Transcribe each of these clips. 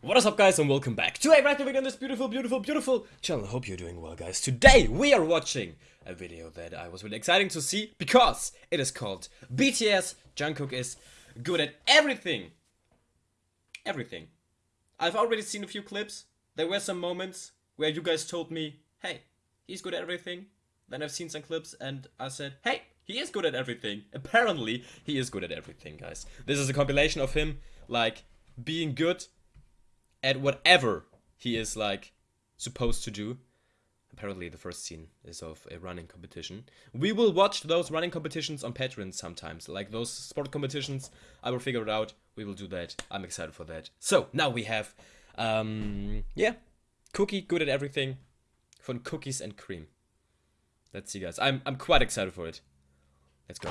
What is up guys and welcome back to a brand new video on this beautiful, beautiful, beautiful channel. Hope you're doing well guys. Today we are watching a video that I was really exciting to see because it is called BTS Jungkook is good at everything. Everything. I've already seen a few clips. There were some moments where you guys told me, hey, he's good at everything. Then I've seen some clips and I said, hey, he is good at everything. Apparently, he is good at everything, guys. This is a compilation of him, like, being good at whatever he is, like, supposed to do. Apparently, the first scene is of a running competition. We will watch those running competitions on Patreon sometimes. Like those sport competitions, I will figure it out. We will do that. I'm excited for that. So, now we have, um, yeah, Cookie, good at everything, von Cookies and Cream. Let's see, guys. I'm, I'm quite excited for it. Let's go.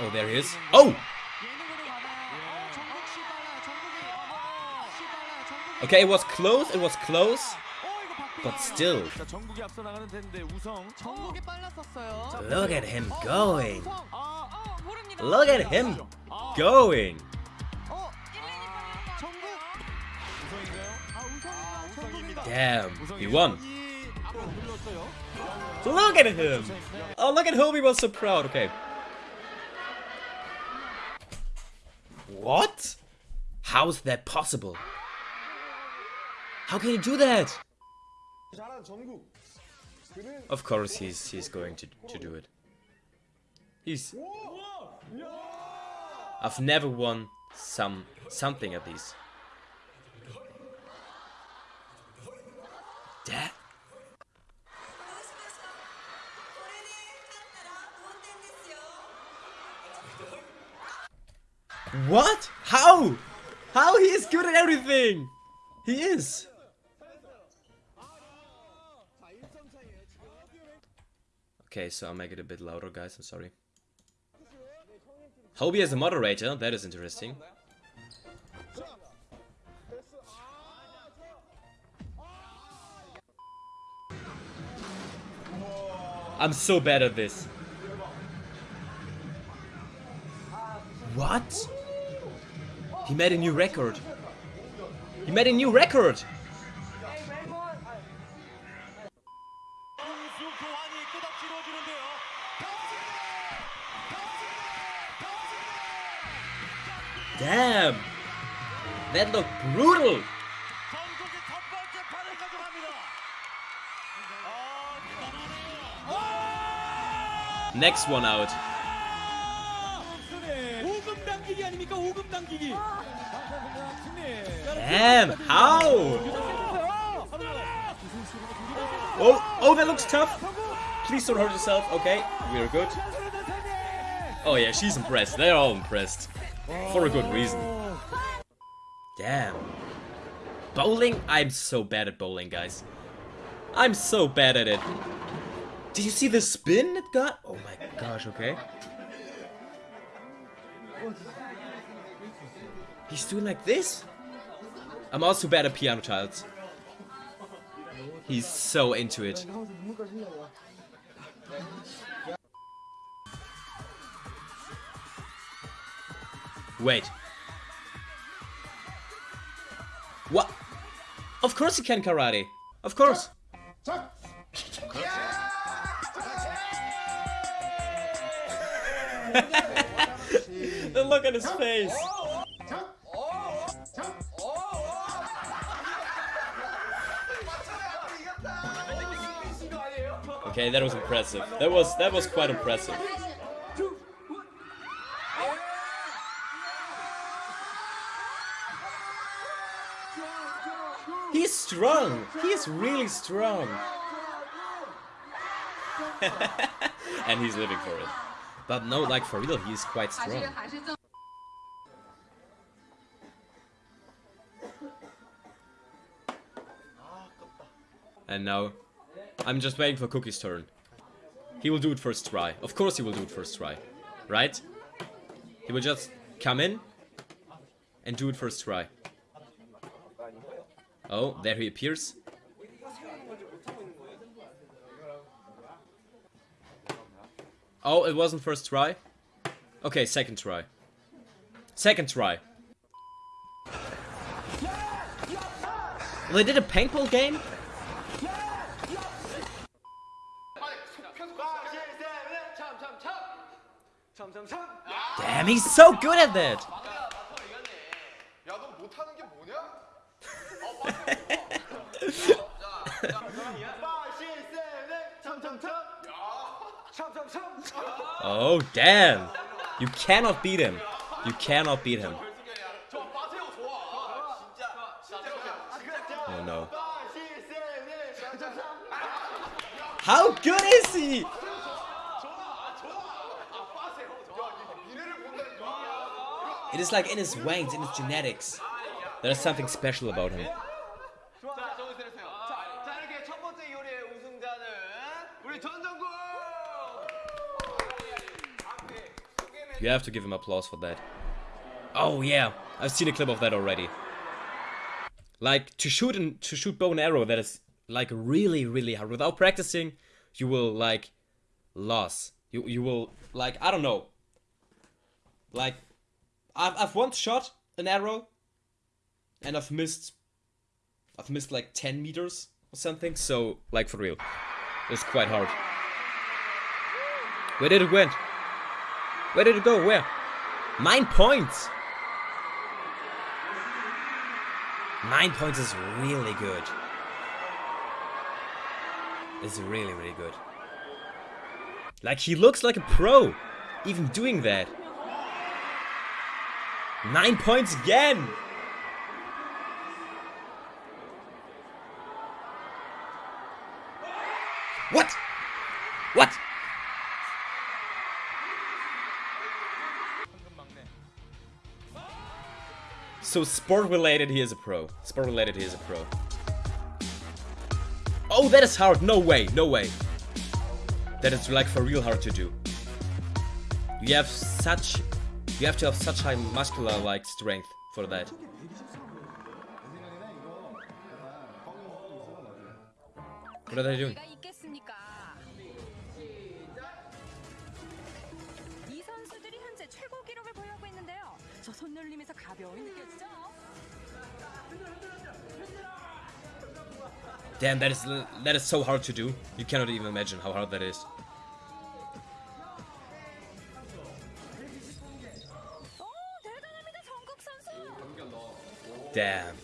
Oh, there he is. Oh! Okay, it was close, it was close. But still. Look at him going. Look at him going. Damn, he won. Look at him. Oh, look at Hobi was so proud. Okay. What? How's that possible? How can he do that? Of course he's he's going to to do it. He's I've never won some something at least. That What? How? How he is good at everything? He is. Okay, so I'll make it a bit louder, guys. I'm sorry. Hobi as a moderator. That is interesting. I'm so bad at this. What? He made a new record. He made a new record. brutal. Next one out. Damn, how? Oh, oh, that looks tough. Please don't hurt yourself. Okay, we're good. Oh yeah, she's impressed. They're all impressed. For a good reason. Damn. Bowling? I'm so bad at bowling, guys. I'm so bad at it. Did you see the spin it got? Oh my gosh, okay. He's doing like this? I'm also bad at piano tiles. He's so into it. Wait. What? Of course he can karate. Of course. the look on his face. Okay, that was impressive. That was that was quite impressive. He's strong. He is really strong. and he's living for it. But no, like for real, he's quite strong. And now, I'm just waiting for Cookie's turn. He will do it first try. Of course he will do it first try. Right? He will just come in and do it first try. Oh, there he appears. Oh, it wasn't first try? Okay, second try. Second try. They did a paintball game? Damn, he's so good at that! Oh, damn! You cannot beat him. You cannot beat him. Oh no. How good is he? It is like in his veins, in his genetics. There is something special about him. You have to give him applause for that. Oh yeah, I've seen a clip of that already. Like to shoot and to shoot bow and arrow, that is like really, really hard. Without practicing, you will like lose. You you will like I don't know. Like I've I've once shot an arrow, and I've missed. I've missed like ten meters or something. So like for real, it's quite hard. Where did it went? Where did it go? Where? Nine points! Nine points is really good. It's really, really good. Like, he looks like a pro, even doing that. Nine points again! What? What? So sport related, he is a pro. Sport related, he is a pro. Oh, that is hard. No way, no way. That is like for real hard to do. You have such, you have to have such high muscular like strength for that. What are they doing? Damn, that is that is so hard to do. You cannot even imagine how hard that is. Damn.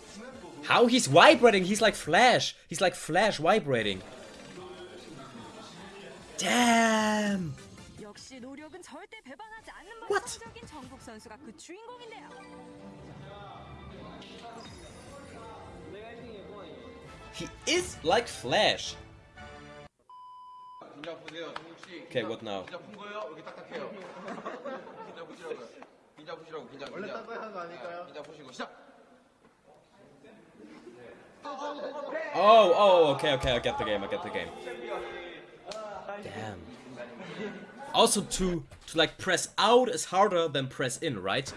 How he's vibrating, he's like Flash. He's like Flash vibrating. Damn. What? He is like Flash. Okay, what now? Oh, oh, okay, okay, I get the game, I get the game. Damn. Also, to, to like press out is harder than press in, right?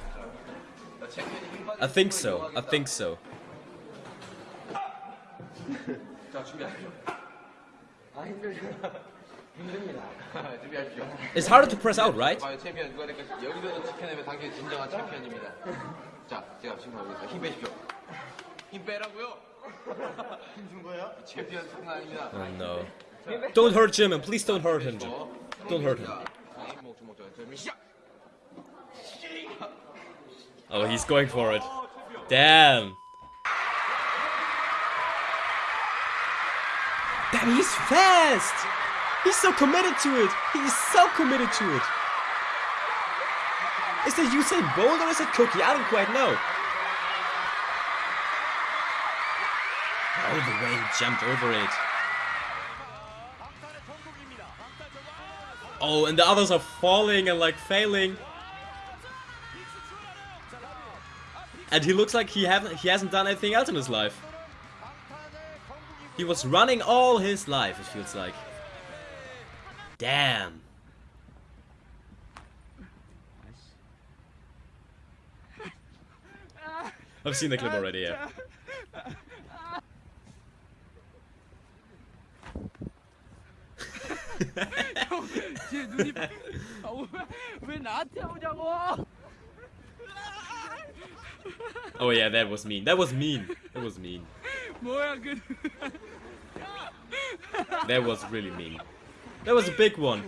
I think so, I think so. 자, 준비하십시오. 아, 힘들죠. 힘듭니다. 준비하십시오. It's harder to press out, right? 과연 챔피언 누가 될 것인지 여기서는 지켜내면 당신이 진정한 챔피언입니다. 자, 제가 지금 하고 있어요. 힘 빼십시오. 힘 빼라고요. 힘 준 거예요? 챔피언 장난 아닙니다. Oh no. Don't hurt Jim, and please don't hurt him, Jim. Don't hurt him. 자, 주먹 주먹 저 준비 시작. Oh, he's going for it. Damn. and he's fast. He's so committed to it. He's so committed to it. Is it Usain Bolt or is it Cookie? I don't quite know. All the way he jumped over it. Oh, and the others are falling and like failing. And he looks like he haven't he hasn't done anything else in his life. He was running all his life, it feels like. Damn. I've seen the clip already, yeah. oh yeah, that was mean. That was mean. That was mean. that was really mean. That was a big one.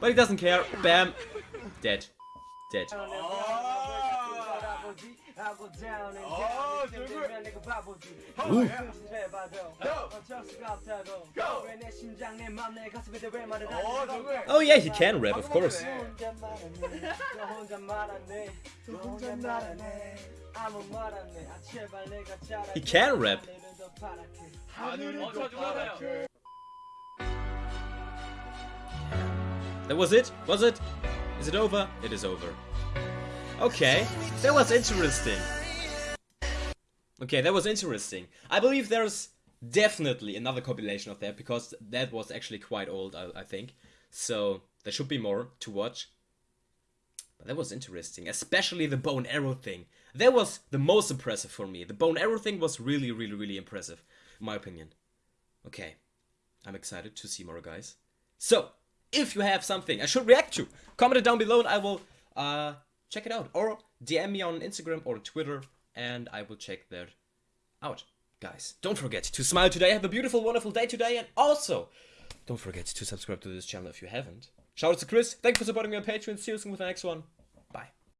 But he doesn't care. Bam. Dead. Dead. Oh. Ooh. Oh yeah, he can rap, of course. He can rap. That was it? Was it? Is it over? It is over. Okay, that was interesting. Okay, that was interesting. I believe there's definitely another compilation of that because that was actually quite old, I, I think. So there should be more to watch. But that was interesting, especially the bow and arrow thing. That was the most impressive for me. The bone arrow thing was really, really, really impressive, in my opinion. Okay, I'm excited to see more, guys. So, if you have something I should react to, comment it down below and I will uh, check it out. Or DM me on Instagram or Twitter and I will check that out. Guys, don't forget to smile today, have a beautiful, wonderful day today, and also don't forget to subscribe to this channel if you haven't. Shout out to Chris, thanks for supporting me on Patreon, see you soon with the next one.